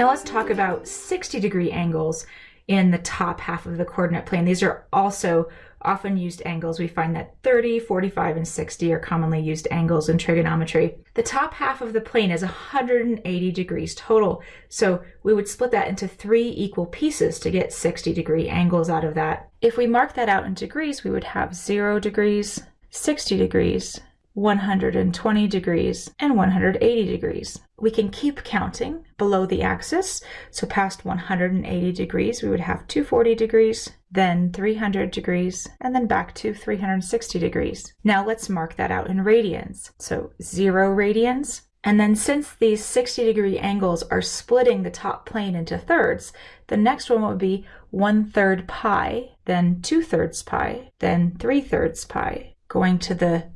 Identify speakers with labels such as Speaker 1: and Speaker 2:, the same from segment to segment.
Speaker 1: Now let's talk about 60 degree angles in the top half of the coordinate plane. These are also often used angles. We find that 30, 45, and 60 are commonly used angles in trigonometry. The top half of the plane is 180 degrees total. So we would split that into three equal pieces to get 60 degree angles out of that. If we mark that out in degrees, we would have 0 degrees, 60 degrees, 120 degrees, and 180 degrees. We can keep counting below the axis. So past 180 degrees, we would have 240 degrees, then 300 degrees, and then back to 360 degrees. Now let's mark that out in radians. So zero radians, and then since these 60 degree angles are splitting the top plane into thirds, the next one would be 1 third pi, then 2 thirds pi, then 3 thirds pi. Going to the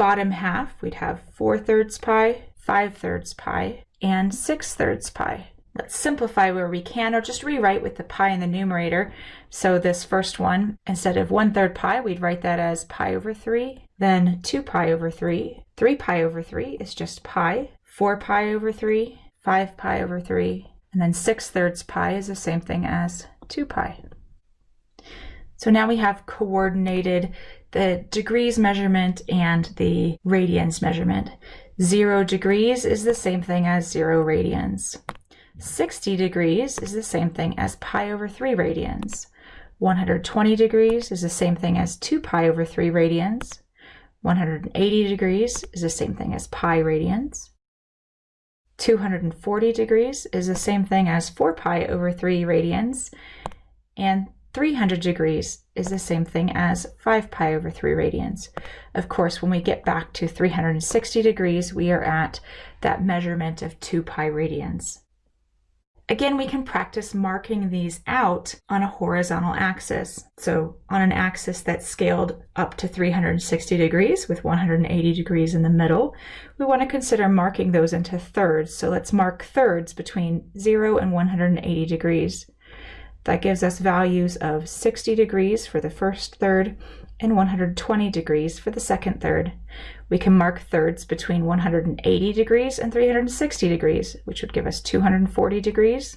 Speaker 1: bottom half, we'd have 4 thirds pi, 5 thirds pi, and 6 thirds pi. Let's simplify where we can, or just rewrite with the pi in the numerator. So this first one, instead of 1 third pi, we'd write that as pi over 3, then 2 pi over 3. 3 pi over 3 is just pi. 4 pi over 3, 5 pi over 3, and then 6 thirds pi is the same thing as 2 pi. So now we have coordinated the degrees measurement and the radians measurement. Zero degrees is the same thing as zero radians. 60 degrees is the same thing as pi over 3 radians. 120 degrees is the same thing as 2 pi over 3 radians. 180 degrees is the same thing as pi radians. 240 degrees is the same thing as 4 pi over 3 radians. And 300 degrees is the same thing as 5 pi over 3 radians. Of course, when we get back to 360 degrees, we are at that measurement of 2 pi radians. Again, we can practice marking these out on a horizontal axis. So on an axis that's scaled up to 360 degrees with 180 degrees in the middle, we want to consider marking those into thirds. So let's mark thirds between 0 and 180 degrees. That gives us values of 60 degrees for the first third and 120 degrees for the second third. We can mark thirds between 180 degrees and 360 degrees, which would give us 240 degrees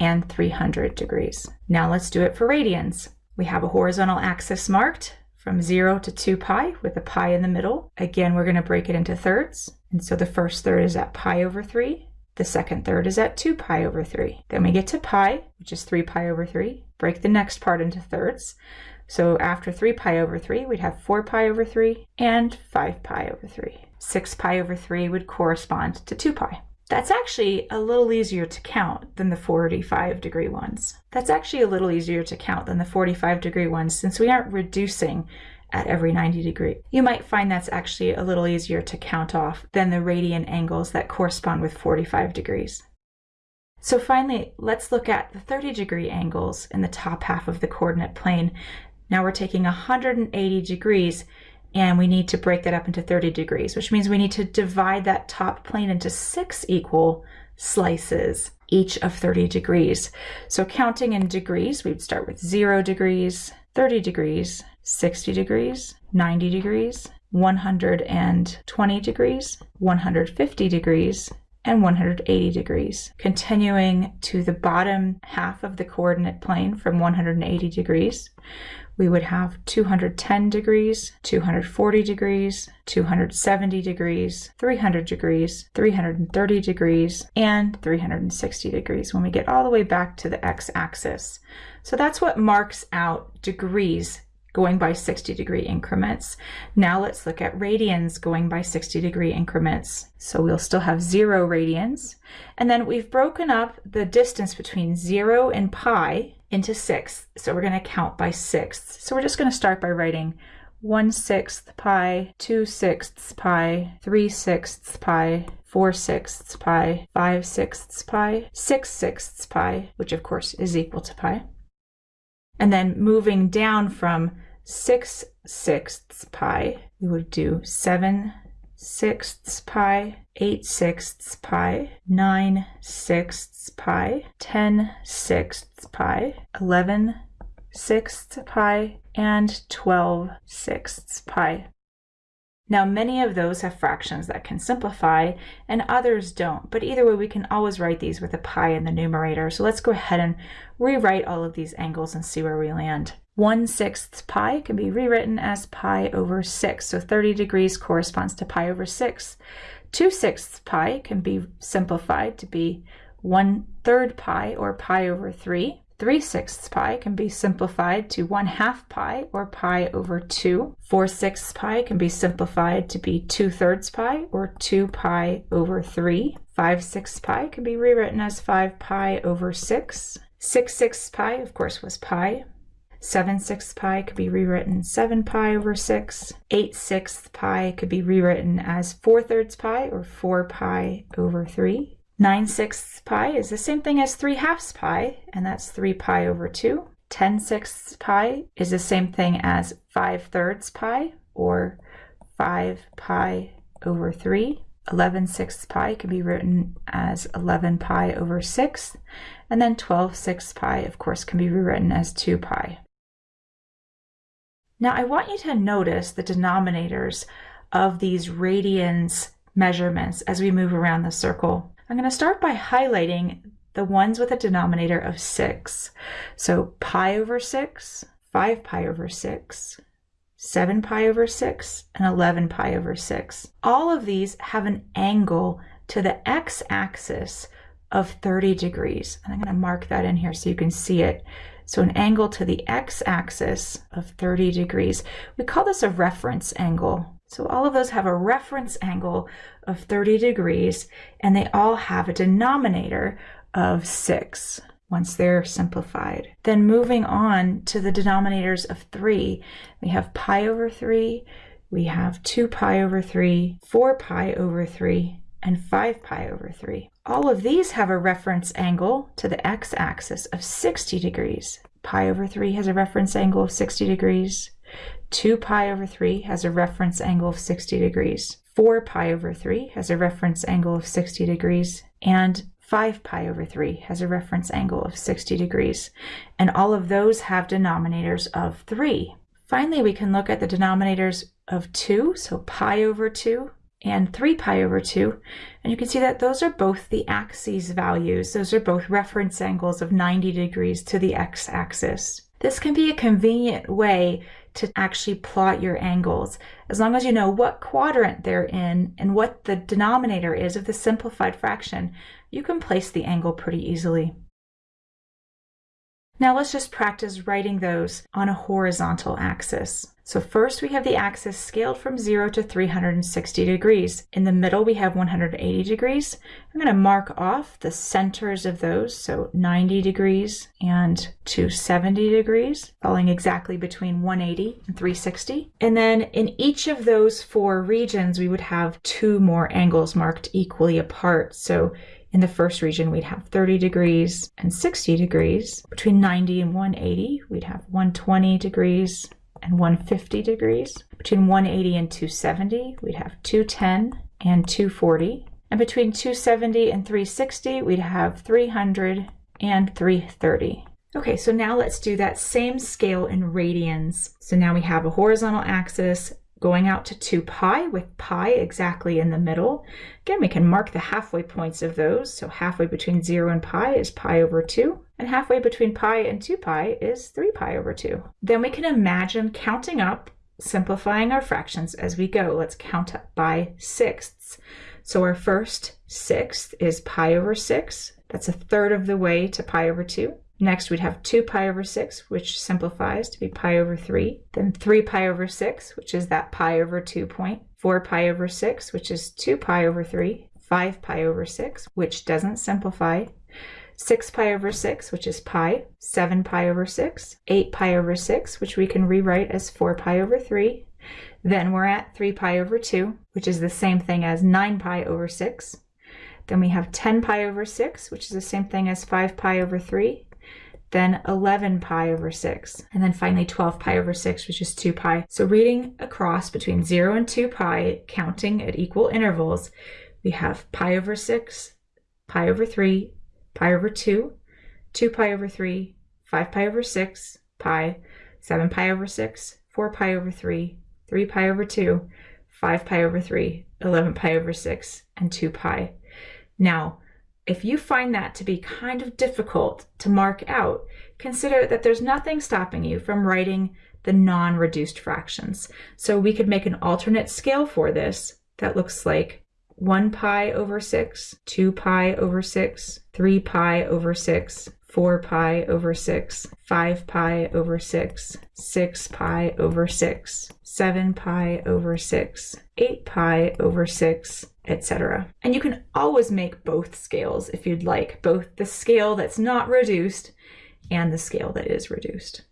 Speaker 1: and 300 degrees. Now let's do it for radians. We have a horizontal axis marked from 0 to 2 pi with a pi in the middle. Again, we're going to break it into thirds. And so the first third is at pi over 3, the second third is at 2 pi over 3. Then we get to pi, which is 3 pi over 3. Break the next part into thirds. So after 3 pi over 3, we'd have 4 pi over 3 and 5 pi over 3. 6 pi over 3 would correspond to 2 pi. That's actually a little easier to count than the 45 degree ones. That's actually a little easier to count than the 45 degree ones since we aren't reducing at every 90 degree. You might find that's actually a little easier to count off than the radian angles that correspond with 45 degrees. So finally, let's look at the 30 degree angles in the top half of the coordinate plane. Now we're taking 180 degrees and we need to break that up into 30 degrees, which means we need to divide that top plane into six equal slices, each of 30 degrees. So counting in degrees, we'd start with zero degrees, 30 degrees, 60 degrees, 90 degrees, 120 degrees, 150 degrees, and 180 degrees. Continuing to the bottom half of the coordinate plane from 180 degrees, we would have 210 degrees, 240 degrees, 270 degrees, 300 degrees, 330 degrees, and 360 degrees when we get all the way back to the x-axis. So that's what marks out degrees going by 60 degree increments. Now let's look at radians going by 60 degree increments. So we'll still have zero radians. And then we've broken up the distance between zero and pi into sixths. So we're going to count by sixths. So we're just going to start by writing 1 sixth pi, 2 sixths pi, 3 sixths pi, 4 sixths pi, 5 sixths pi, 6 sixths pi, which of course is equal to pi. And then moving down from 6 sixths pi, we would do 7 sixths pi, 8 sixths pi, 9 sixths pi, 10 sixths pi, 11 sixths pi, and 12 sixths pi. Now, many of those have fractions that can simplify and others don't, but either way, we can always write these with a pi in the numerator. So let's go ahead and rewrite all of these angles and see where we land. 1 sixth pi can be rewritten as pi over 6. So 30 degrees corresponds to pi over 6. 2 sixths pi can be simplified to be 1 third pi or pi over 3. 3 sixths pi can be simplified to 1 half pi or pi over 2. 4 sixths pi can be simplified to be 2 thirds pi or 2 pi over 3. 5 sixths pi can be rewritten as 5 pi over 6. 6 sixths pi, of course, was pi. 7 sixths pi could be rewritten 7 pi over 6. 8 sixths pi could be rewritten as 4 thirds pi or 4 pi over 3. 9 sixths pi is the same thing as 3 halves pi, and that's 3 pi over 2. 10 sixths pi is the same thing as 5 thirds pi, or 5 pi over 3. 11 sixths pi can be written as 11 pi over 6. And then 12 sixths pi, of course, can be rewritten as 2 pi. Now I want you to notice the denominators of these radians measurements as we move around the circle. I'm going to start by highlighting the ones with a denominator of 6. So pi over 6, 5 pi over 6, 7 pi over 6, and 11 pi over 6. All of these have an angle to the x-axis of 30 degrees. And I'm going to mark that in here so you can see it. So an angle to the x-axis of 30 degrees. We call this a reference angle. So all of those have a reference angle of 30 degrees, and they all have a denominator of 6 once they're simplified. Then moving on to the denominators of 3, we have pi over 3, we have 2 pi over 3, 4 pi over 3, and 5 pi over 3. All of these have a reference angle to the x-axis of 60 degrees. Pi over 3 has a reference angle of 60 degrees. 2 pi over 3 has a reference angle of 60 degrees. 4 pi over 3 has a reference angle of 60 degrees. And 5 pi over 3 has a reference angle of 60 degrees. And all of those have denominators of 3. Finally, we can look at the denominators of 2, so pi over 2 and 3 pi over 2. And you can see that those are both the axes values. Those are both reference angles of 90 degrees to the x-axis. This can be a convenient way to actually plot your angles. As long as you know what quadrant they're in and what the denominator is of the simplified fraction, you can place the angle pretty easily. Now let's just practice writing those on a horizontal axis. So first we have the axis scaled from 0 to 360 degrees. In the middle we have 180 degrees. I'm going to mark off the centers of those, so 90 degrees and 270 degrees, falling exactly between 180 and 360. And then in each of those four regions we would have two more angles marked equally apart. So in the first region, we'd have 30 degrees and 60 degrees. Between 90 and 180, we'd have 120 degrees and 150 degrees. Between 180 and 270, we'd have 210 and 240. And between 270 and 360, we'd have 300 and 330. Okay, so now let's do that same scale in radians. So now we have a horizontal axis going out to 2 pi with pi exactly in the middle. Again, we can mark the halfway points of those. So halfway between 0 and pi is pi over 2, and halfway between pi and 2 pi is 3 pi over 2. Then we can imagine counting up, simplifying our fractions as we go. Let's count up by sixths. So our first sixth is pi over 6. That's a third of the way to pi over 2. Next, we'd have 2 pi over 6, which simplifies to be pi over 3. Then 3 pi over 6, which is that pi over 2 point. 4 pi over 6, which is 2 pi over 3. 5 pi over 6, which doesn't simplify. 6 pi over 6, which is pi. 7 pi over 6. 8 pi over 6, which we can rewrite as 4 pi over 3. Then we're at 3 pi over 2, which is the same thing as 9 pi over 6. Then we have 10 pi over 6, which is the same thing as 5 pi over 3 then 11 pi over 6, and then finally 12 pi over 6, which is 2 pi. So reading across between 0 and 2 pi, counting at equal intervals, we have pi over 6, pi over 3, pi over 2, 2 pi over 3, 5 pi over 6, pi, 7 pi over 6, 4 pi over 3, 3 pi over 2, 5 pi over 3, 11 pi over 6, and 2 pi. Now, if you find that to be kind of difficult to mark out, consider that there's nothing stopping you from writing the non-reduced fractions. So we could make an alternate scale for this that looks like 1 pi over 6, 2 pi over 6, 3 pi over 6, 4 pi over 6, 5 pi over 6, 6 pi over 6, 7 pi over 6, 8 pi over 6, etc. And you can always make both scales if you'd like, both the scale that's not reduced and the scale that is reduced.